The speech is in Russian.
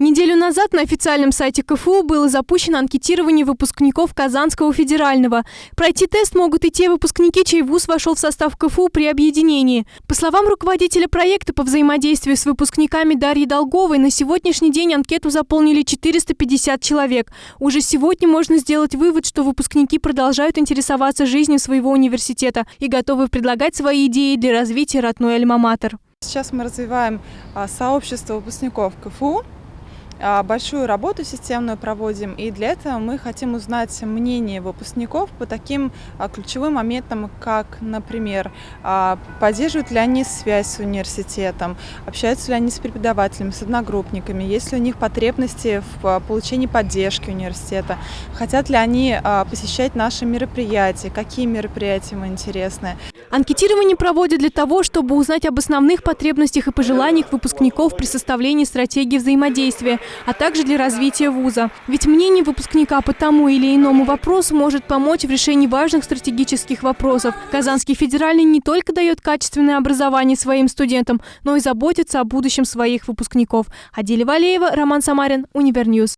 Неделю назад на официальном сайте КФУ было запущено анкетирование выпускников Казанского федерального. Пройти тест могут и те выпускники, чей вуз вошел в состав КФУ при объединении. По словам руководителя проекта по взаимодействию с выпускниками Дарьи Долговой, на сегодняшний день анкету заполнили 450 человек. Уже сегодня можно сделать вывод, что выпускники продолжают интересоваться жизнью своего университета и готовы предлагать свои идеи для развития родной альма-матер. Сейчас мы развиваем а, сообщество выпускников КФУ. А, большую работу системную проводим, и для этого мы хотим узнать мнение выпускников по таким а, ключевым моментам, как, например, а, поддерживают ли они связь с университетом, общаются ли они с преподавателями, с одногруппниками, есть ли у них потребности в получении поддержки университета, хотят ли они посещать наши мероприятия, какие мероприятия им интересны. Анкетирование проводят для того, чтобы узнать об основных потребностях и пожеланиях выпускников при составлении стратегии взаимодействия, а также для развития вуза. Ведь мнение выпускника по тому или иному вопросу может помочь в решении важных стратегических вопросов. Казанский федеральный не только дает качественное образование своим студентам, но и заботится о будущем своих выпускников. Адиля Валеева, Роман Самарин, Univer News.